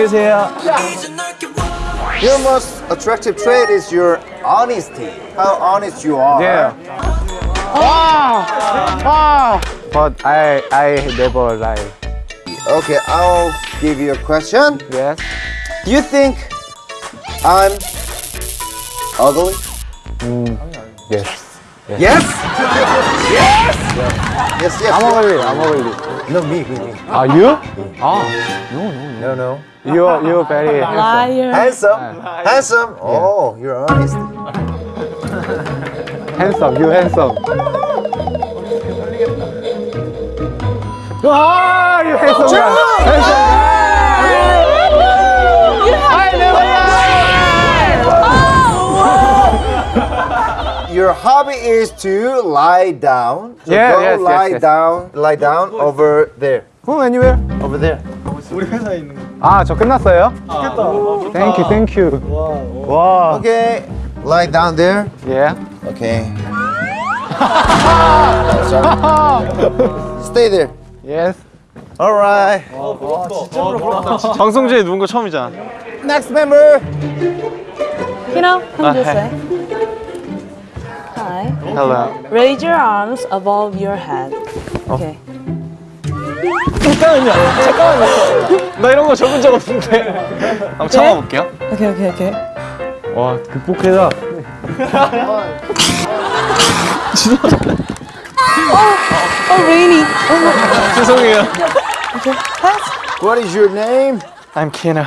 안녕히 계세요. Your most attractive trait is your honesty. How honest you are. Yeah. But I I never lie. Okay, I'll give you a question. Yes. Do you think I'm ugly? Yes. Yes. yes. Yes. Yes. I'm ugly. I'm ugly. No, me, me, me. Are you? Ah, No, no. you're you're very handsome. Liar. Handsome. Handsome. Oh, you're honest. Handsome. You handsome. Ah, you handsome guy. Handsome Your hobby is to lie down. So Yeah, go yes, yes, lie yes. down. Lie down over there. Oh, anywhere? Over there. 아, 저 끝났어요? 좋겠다. Thank you, thank you. 와. Okay. Lie down there. Yeah. Okay. Stay there. Yes. All right. 방송제에 누운 거 처음이잖아. Next member. You know, come this way. Hi. Hello. Raise your arms above your head. Okay. 나 이런 거 적은 적 없는데. 한번 참아볼게요. Okay, okay, okay. 와, 극복해라. Oh, rainy. 죄송해요. What is your name? I'm Kino.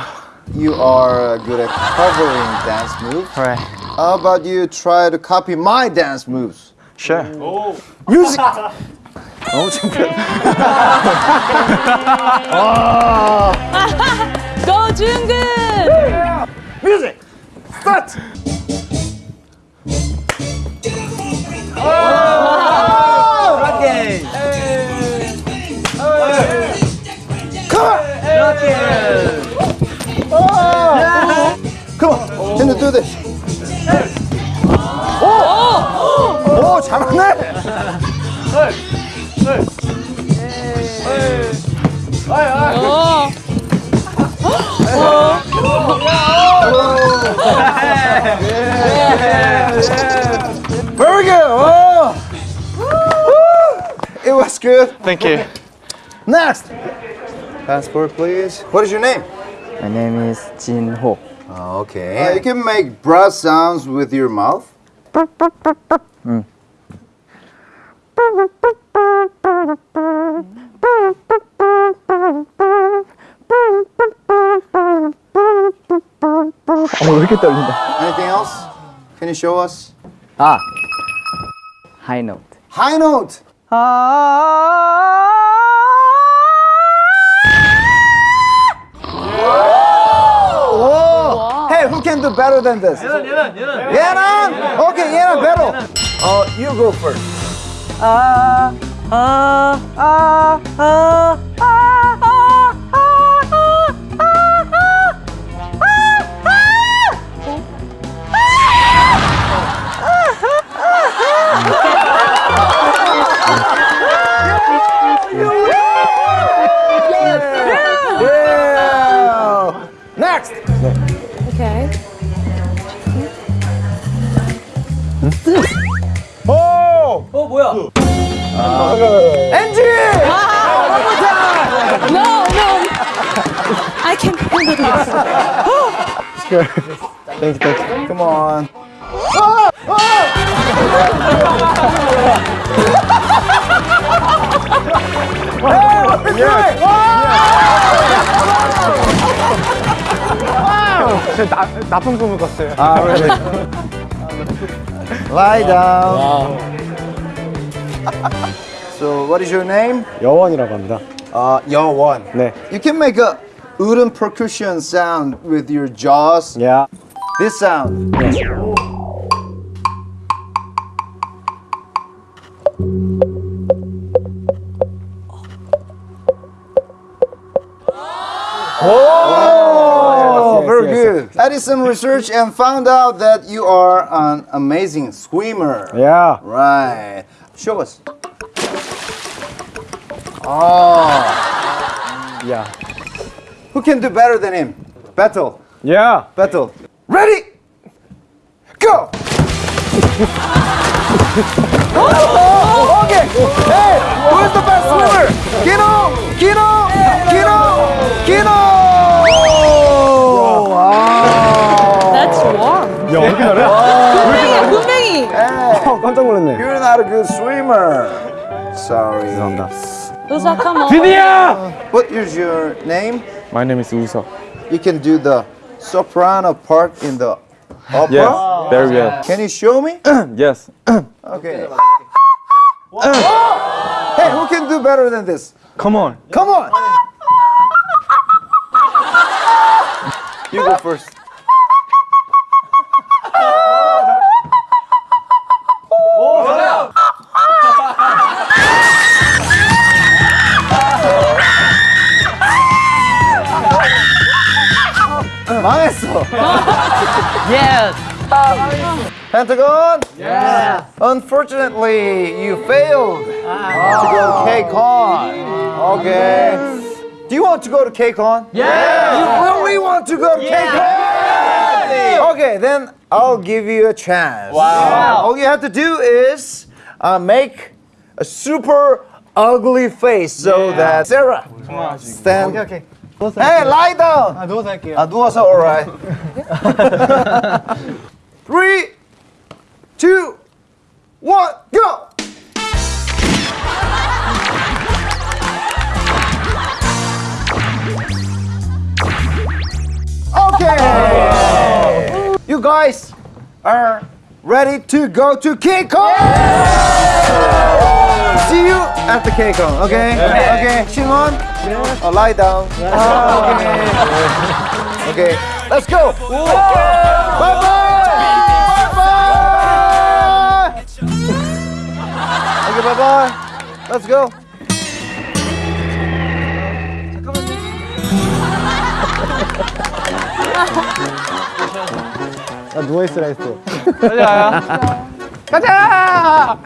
You are good at covering dance moves. Right. How about you try to copy my dance moves? Sure. Music. 너무 창피하다. Go, Jungkook! Music. Start. Come on. Can you It was good. Thank you. Next. Passport, please. What is your name? My name is Jin Ho. Okay. you can make brass sounds with your mouth. 어, 왜 이렇게 떨린다? Anything else? Can you show us? 아. High note. High note. Ah. Hey, who can do better than this? yeah yeah yeah yeah Okay, yeah, better. Uh, you go first. Ah, ah, next. No. Okay. What's this? Oh! 어 뭐야? 아. 엔지! 아, one more time. No, no. I can handle this. Sure. Thank you, thank you. Come on. 아! 아! hey, yeah. 나, 나쁜 꿈을 꿨어요. 아, really? Lie down. So, what is your name? 여원이라고 합니다. Uh, one. 네. You can make a wooden percussion sound with your jaws. Yeah. This sound. Oh, yes, very yes, good. I did some research and found out that you are an amazing swimmer. Yeah. Right. Show us. Oh, Yeah. who can do better than him? Battle. Yeah. Battle. Ready? Go! Oh, okay. Hey, who is the best swimmer? Kino! Kino! not a good swimmer. Sorry. 감사합니다. 우사 come on. 드디어! What is your name? My name is Uso. You can do the soprano part in the opera. Yes, very well. Can you show me? Yes. Okay. hey, who can do better than this? Come on. Come on. You go first. 망했어. Yes. Pentagon? Yeah. Unfortunately, you failed to go to KCON. Okay. Do you want to go to KCON? Yeah. You really want to go to KCON? Okay, then I'll give you a chance. Wow. All you have to do is uh, make a super ugly face so that Sarah stand. Okay, okay. Hey, lie down. Uh, those are okay. Uh, those are all right. Three, two, one, go. Okay. You guys are ready to go to KCON. Yeah! See you at the KCON. Okay. Yeah. Okay. Shimon. Oh, lie down. Okay. Okay, let's go! Bye bye! Bye bye! Okay, bye bye. Let's go. 나 누워있으라 했어. 가자. 가자!